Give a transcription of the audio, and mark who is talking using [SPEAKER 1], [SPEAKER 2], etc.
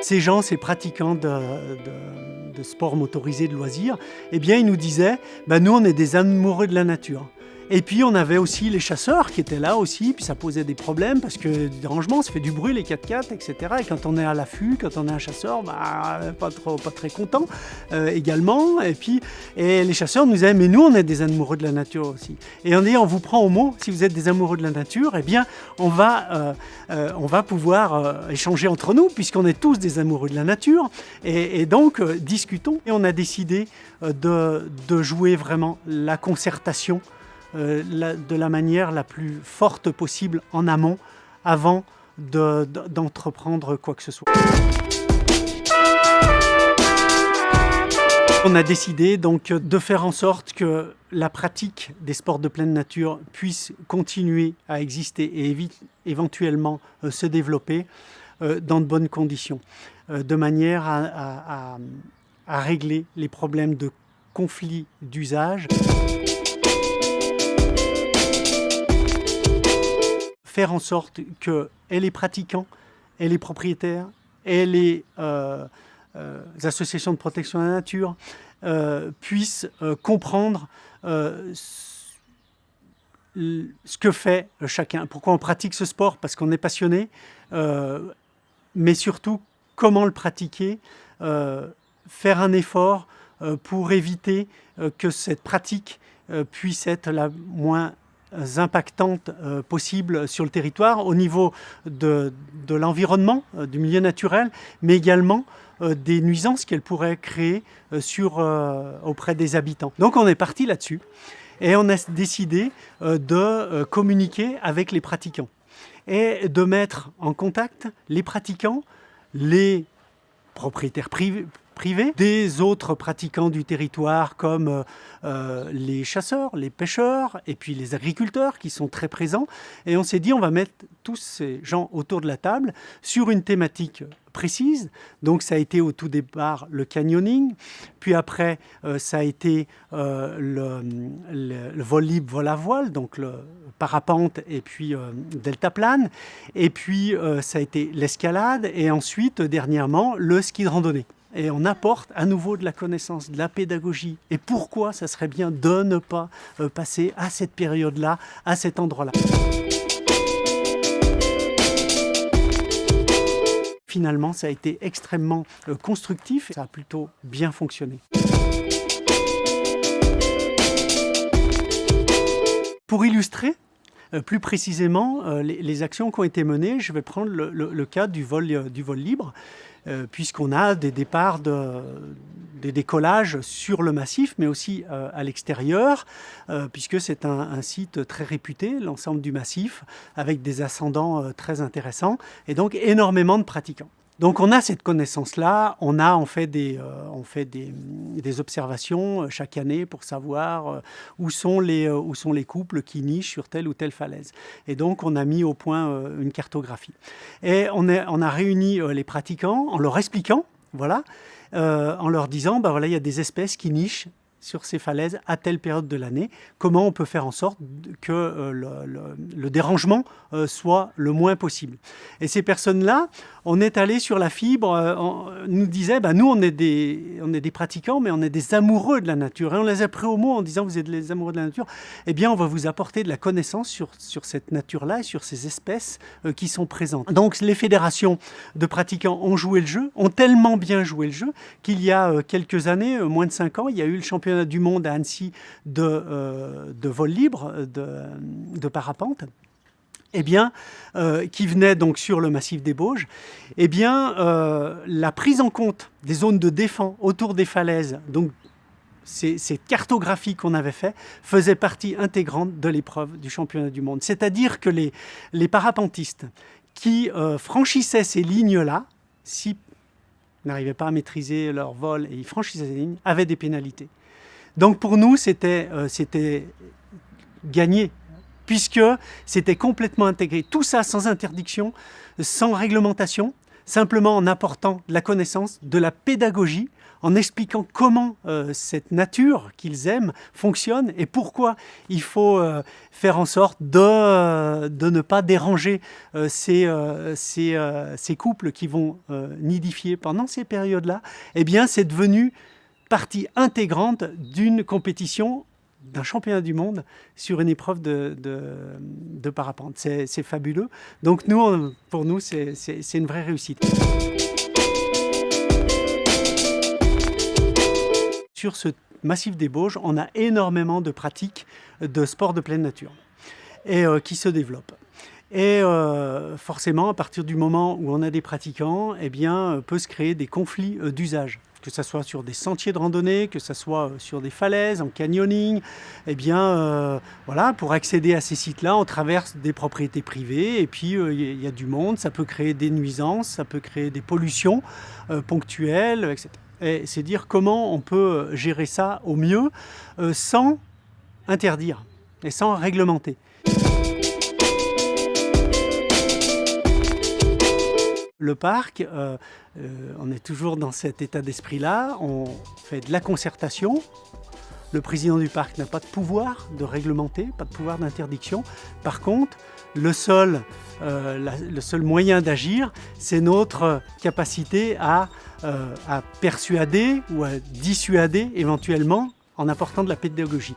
[SPEAKER 1] Ces gens, ces pratiquants de, de, de sport motorisé, de loisirs, eh bien, ils nous disaient, ben, nous, on est des amoureux de la nature. Et puis on avait aussi les chasseurs qui étaient là aussi, puis ça posait des problèmes parce que des dérangements, ça fait du bruit les 4x4, etc. Et quand on est à l'affût, quand on est un chasseur, bah, pas, trop, pas très content euh, également. Et puis et les chasseurs nous disaient, mais nous on est des amoureux de la nature aussi. Et on dit, on vous prend au mot, si vous êtes des amoureux de la nature, eh bien on va, euh, euh, on va pouvoir échanger entre nous puisqu'on est tous des amoureux de la nature. Et, et donc discutons. Et on a décidé de, de jouer vraiment la concertation euh, de la manière la plus forte possible en amont avant d'entreprendre de, quoi que ce soit. On a décidé donc de faire en sorte que la pratique des sports de pleine nature puisse continuer à exister et éventuellement euh, se développer euh, dans de bonnes conditions, de manière à, à, à régler les problèmes de conflits d'usage. Faire en sorte que les pratiquants, et les propriétaires, et les euh, euh, associations de protection de la nature euh, puissent comprendre ce que fait chacun. Pourquoi on pratique ce sport? Parce qu'on est passionné, mais surtout comment le pratiquer, faire un effort pour éviter que cette pratique puisse être la moins impactantes euh, possibles sur le territoire au niveau de, l'environnement, euh, du milieu naturel, mais également euh, des nuisances qu'elle pourrait créer auprès des habitants. Donc on est parti là-dessus et on a décidé de communiquer avec les pratiquants et de mettre en contact les pratiquants, les propriétaires privés, des autres pratiquants du territoire comme euh, les chasseurs, les pêcheurs et puis les agriculteurs qui sont très présents. Et on s'est dit on va mettre tous ces gens autour de la table sur une thématique précise. Donc ça a été au tout départ le canyoning, puis après euh, ça a été euh, le, vol libre, vol à voile, donc le parapente et puis euh, deltaplane, et puis euh, ça a été l'escalade et ensuite dernièrement le ski de randonnée et on apporte à nouveau de la connaissance, de la pédagogie. Et pourquoi ça serait bien de ne pas euh, passer à cette période-là, à cet endroit-là. Finalement, ça a été extrêmement euh, constructif, ça a plutôt bien fonctionné. Pour illustrer euh, plus précisément les, actions qui ont été menées, je vais prendre le, cas du vol, du vol libre. Euh, puisqu'on a des départs, de, des décollages sur le massif, mais aussi euh, à l'extérieur, euh, puisque c'est un, site très réputé, l'ensemble du massif, avec des ascendants très intéressants, et donc énormément de pratiquants. Donc on a cette connaissance-là, on a fait des, euh, observations euh, chaque année pour savoir euh, où, sont les, couples qui nichent sur telle ou telle falaise. Et donc on a mis au point une cartographie. Et on, a réuni les pratiquants en leur expliquant, voilà, en leur disant, bah voilà, il y a des espèces qui nichent sur ces falaises à telle période de l'année, comment on peut faire en sorte que euh, le, dérangement euh, soit le moins possible. Et ces personnes-là, on est allé sur la fibre, euh, on nous disait, bah, nous on est, des, des pratiquants, mais on est des amoureux de la nature. Et on les a pris au mot en disant, vous êtes les amoureux de la nature, eh bien on va vous apporter de la connaissance sur, cette nature-là et sur ces espèces euh, qui sont présentes. Donc les fédérations de pratiquants ont joué le jeu, ont tellement bien joué le jeu, qu'il y a euh, quelques années, moins de 5 ans, il y a eu le championnat du monde à Annecy de, euh, vol libre, de, de parapente, eh bien, euh, qui venait donc sur le massif des Bauges, eh bien, euh, la prise en compte des zones de défense autour des falaises, donc ces, cartographies qu'on avait fait, faisaient partie intégrante de l'épreuve du championnat du monde. C'est-à-dire que les, parapentistes qui euh, franchissaient ces lignes-là, si n'arrivaient pas à maîtriser leur vol et ils franchissaient ces lignes, avaient des pénalités. Donc pour nous, c'était euh, gagné, puisque c'était complètement intégré. Tout ça sans interdiction, sans réglementation, simplement en apportant de la connaissance, de la pédagogie, en expliquant comment euh, cette nature qu'ils aiment fonctionne et pourquoi il faut euh, faire en sorte de, ne pas déranger ces, ces, ces, couples qui vont nidifier pendant ces périodes-là, eh bien c'est devenu partie intégrante d'une compétition d'un championnat du monde sur une épreuve de, parapente. C'est fabuleux. Donc nous, pour nous, c'est une vraie réussite. Sur ce massif des Bauges, on a énormément de pratiques de sport de pleine nature euh, qui se développent. Et euh, forcément, à partir du moment où on a des pratiquants, eh bien, peut se créer des conflits euh, d'usage que ce soit sur des sentiers de randonnée, que ce soit sur des falaises, en canyoning, eh bien, voilà, pour accéder à ces sites-là, on traverse des propriétés privées, et puis il y a du monde, ça peut créer des nuisances, ça peut créer des pollutions ponctuelles, etc et c'est dire comment on peut gérer ça au mieux euh, sans interdire et sans réglementer. Le parc, euh, euh, on est toujours dans cet état d'esprit-là, on fait de la concertation. Le président du parc n'a pas de pouvoir de réglementer, pas de pouvoir d'interdiction. Par contre, le seul, seul moyen d'agir, c'est notre capacité à euh, à persuader ou à dissuader éventuellement en apportant de la pédagogie.